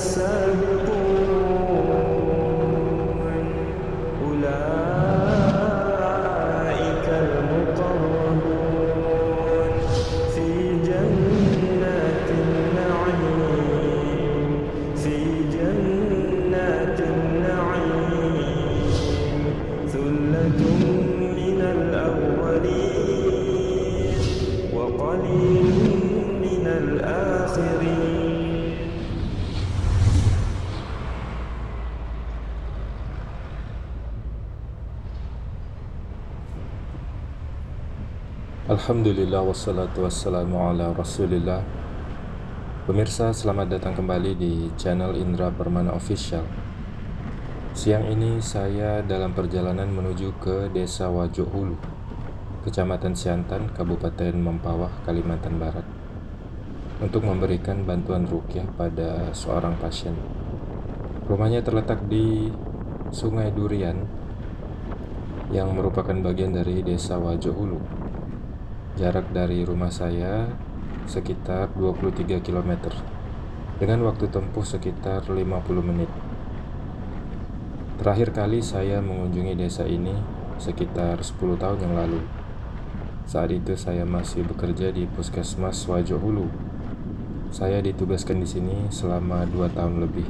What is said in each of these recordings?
sangue. Alhamdulillah wassalatu wassalamu ala rasulillah. Pemirsa selamat datang kembali di channel Indra Permana Official. Siang ini saya dalam perjalanan menuju ke desa Wajo Hulu Kecamatan Siantan, Kabupaten Mempawah, Kalimantan Barat Untuk memberikan bantuan rukyah pada seorang pasien. Rumahnya terletak di Sungai Durian Yang merupakan bagian dari desa Wajo Hulu Jarak dari rumah saya sekitar 23 km dengan waktu tempuh sekitar 50 menit. Terakhir kali saya mengunjungi desa ini sekitar 10 tahun yang lalu. Saat itu saya masih bekerja di Puskesmas Wajo Hulu. Saya ditugaskan di sini selama 2 tahun lebih.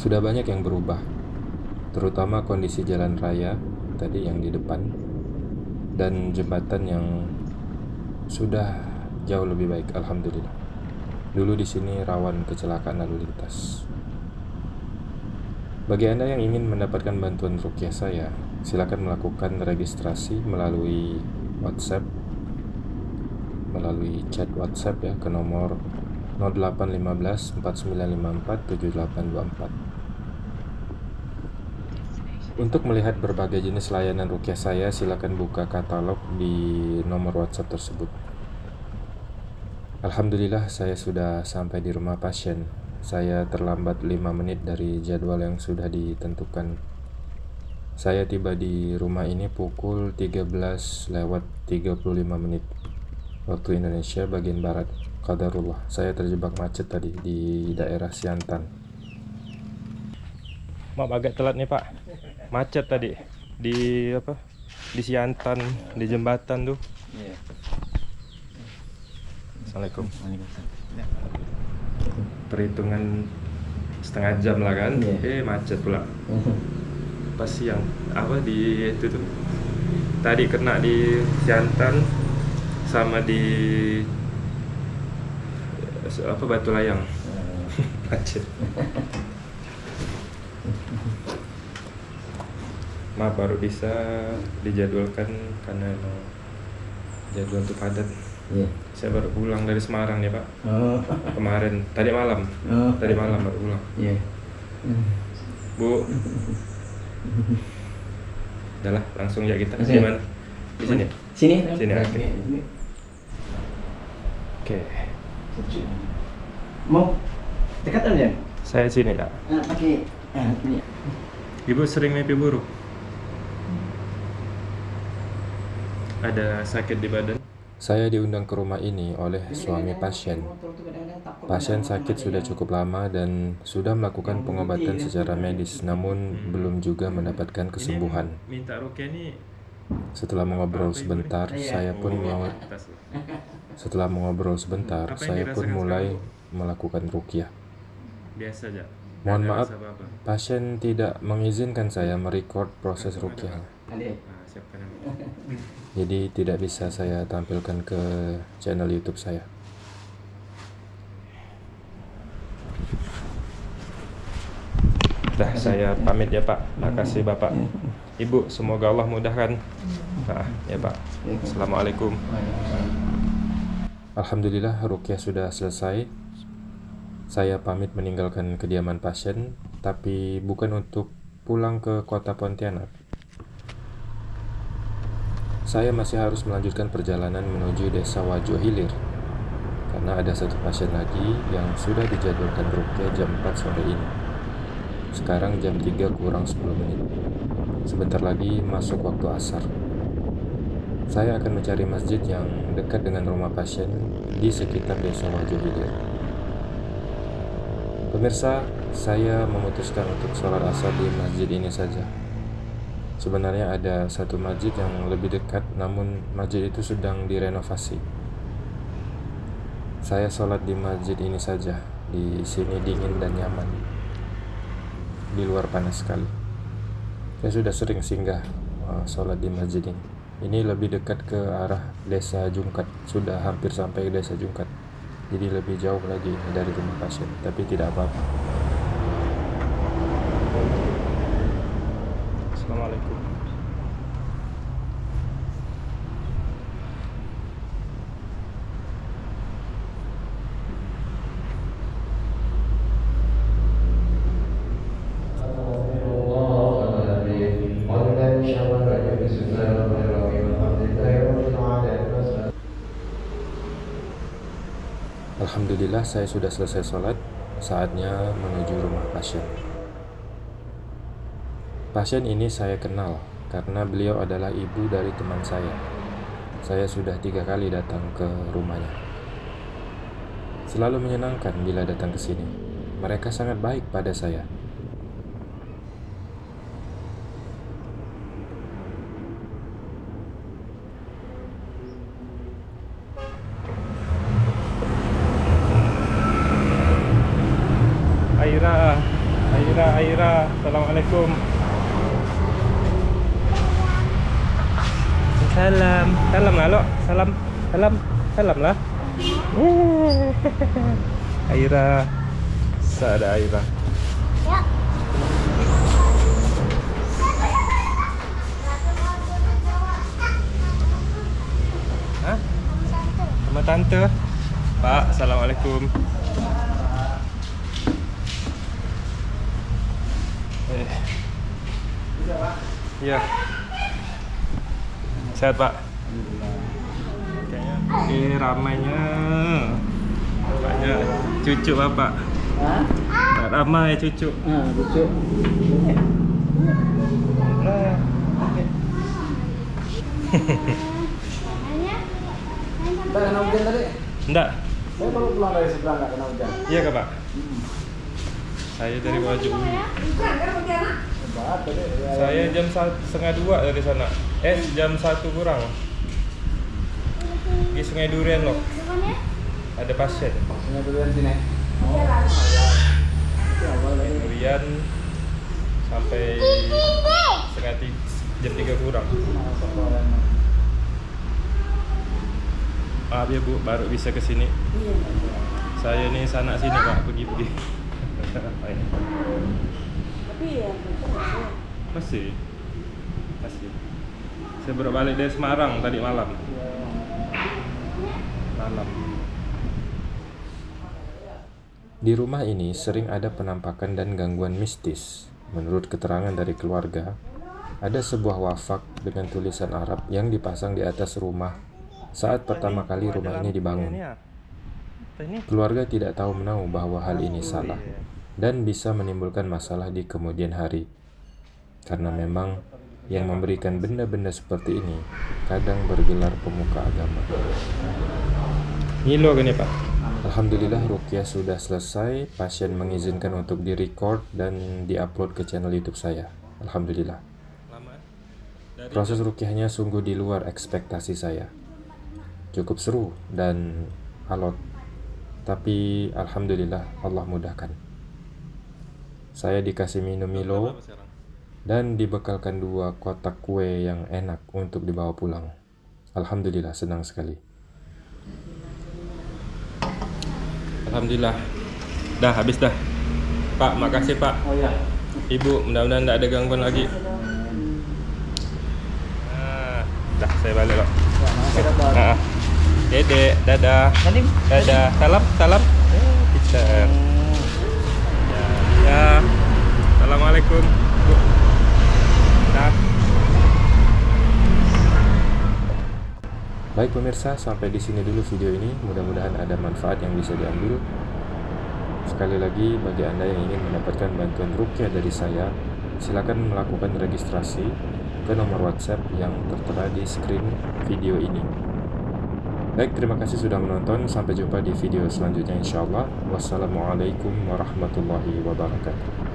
Sudah banyak yang berubah, terutama kondisi jalan raya tadi yang di depan dan jembatan yang sudah jauh lebih baik alhamdulillah. Dulu di sini rawan kecelakaan lalu lintas. Bagi Anda yang ingin mendapatkan bantuan rukyah saya, silakan melakukan registrasi melalui WhatsApp melalui chat WhatsApp ya ke nomor 0815 4954 7824. Untuk melihat berbagai jenis layanan rukyah saya, silakan buka katalog di nomor WhatsApp tersebut. Alhamdulillah saya sudah sampai di rumah pasien. Saya terlambat 5 menit dari jadwal yang sudah ditentukan. Saya tiba di rumah ini pukul 13 lewat 35 menit waktu Indonesia bagian barat. Qadarullah, saya terjebak macet tadi di daerah Siantan. Maaf agak telat nih, Pak macet tadi. Di apa? Di Siantan di jembatan tuh. Iya. Assalamualaikum. Perhitungan setengah jam lah kan? Eh Iya. macet pula. Pas siang. Apa di itu tuh? Tadi kena di Siantan sama di apa Batu Layang. Macet maaf baru bisa dijadwalkan karena emang jadwal itu padat Iya. saya baru pulang dari Semarang nih pak Oh. kemarin tadi malam Oh. tadi malam baru pulang Iya. bu udahlah langsung ya kita di ya? mana di sini Sini. Sini, oke. Sini. oke Mau dekat aja. saya sini ya Ah, pakai ah, ini. ibu sering mimpi buruk ada sakit di badan? Saya diundang ke rumah ini oleh suami pasien. Pasien sakit sudah cukup lama dan sudah melakukan pengobatan secara medis, namun belum juga mendapatkan kesembuhan. minta rukyah nih Setelah mengobrol sebentar, saya pun mau setelah mengobrol sebentar, saya pun mulai melakukan rukyah. biasa aja. Mohon maaf, pasien tidak mengizinkan saya merecord proses rukyah, siapkan jadi tidak bisa saya tampilkan ke channel YouTube saya. Dah saya pamit ya Pak. Makasih Bapak. Ibu, semoga Allah mudahkan. Nah, ya Pak. Assalamualaikum. Alhamdulillah rukyah sudah selesai. Saya pamit meninggalkan kediaman pasien, tapi bukan untuk pulang ke kota Pontianak. Saya masih harus melanjutkan perjalanan menuju desa Wajo Hilir karena ada satu pasien lagi yang sudah dijadwalkan rukyah jam 4 sore ini. Sekarang jam 3 kurang 10 menit. Sebentar lagi masuk waktu asar. Saya akan mencari masjid yang dekat dengan rumah pasien di sekitar desa Wajo Hilir. Pemirsa, saya memutuskan untuk sholat asar di masjid ini saja. Sebenarnya ada satu masjid yang lebih dekat, namun masjid itu sedang direnovasi. Saya sholat di masjid ini saja. Di sini dingin dan nyaman. Di luar panas sekali. Saya sudah sering singgah uh, sholat di masjid ini. Ini lebih dekat ke arah desa Jungkat. Sudah hampir sampai desa Jungkat. Jadi lebih jauh lagi dari rumah pasien. Tapi tidak apa-apa. Assalamualaikum. Alhamdulillah saya sudah selesai sholat Saatnya menuju rumah pasien Pasien ini saya kenal Karena beliau adalah ibu dari teman saya Saya sudah tiga kali datang ke rumahnya Selalu menyenangkan bila datang ke sini Mereka sangat baik pada saya Aira, Aira, Aira. Assalamualaikum. Salam, salam salam, salam, lah. Aira, sada Aira. Hah? Sama tante. Pak, assalamualaikum. Eh. Iya. Sehat Pak. Eh ramainya. Banyak cucu Bapak. Hah? Tak ramai cucu. Nah, lucu. Kita kena hujan tadi. Enggak. Saya baru pulang dari seberang nggak kena hujan. Iya kah Pak? Saya dari. Ya, Saya jam setengah dua dari sana. Eh jam satu kurang. Di Sungai Durian loh. Ada pasien. Sungai durian sini. Oh, Sungai dari Durian sampai setengah tiga, jam tiga kurang. Maaf ya Bu, baru bisa ke sini. Saya nih sanak sini Pak, pergi-pergi. Tapi ya, Masih. Masih. Saya baru balik dari Semarang tadi malam. Malam. Di rumah ini sering ada penampakan dan gangguan mistis. Menurut keterangan dari keluarga, ada sebuah wafak dengan tulisan Arab yang dipasang di atas rumah saat pertama kali rumah ini dibangun. Keluarga tidak tahu menahu bahwa hal ini salah dan bisa menimbulkan masalah di kemudian hari. Karena memang yang memberikan benda-benda seperti ini kadang bergelar pemuka agama. Kan ya Pak? Alhamdulillah rukyah sudah selesai, pasien mengizinkan untuk direcord dan diupload ke channel YouTube saya. Alhamdulillah. Proses rukyahnya sungguh di luar ekspektasi saya. Cukup seru dan alot. Tapi alhamdulillah Allah mudahkan. Saya dikasih minum Milo? Dan dibekalkan dua kotak kue yang enak untuk dibawa pulang. Alhamdulillah senang sekali. Alhamdulillah. Dah habis dah. Pak, makasih Pak. Oh ya. Ibu, mudah-mudahan tidak ada gangguan lagi. Ah, dah saya balik loh. Ya, makasih dapat. Ah. Dedek, dadah. Dadah. Salam, salam. Eh, Peter. Ya. Assalamualaikum. Bu. Dah. Baik pemirsa, sampai di sini dulu video ini. Mudah-mudahan ada manfaat yang bisa diambil. Sekali lagi, bagi Anda yang ingin mendapatkan bantuan rukyah dari saya, silakan melakukan registrasi ke nomor WhatsApp yang tertera di screen video ini. Baik, terima kasih sudah menonton. Sampai jumpa di video selanjutnya insya Allah. Wassalamualaikum warahmatullahi wabarakatuh.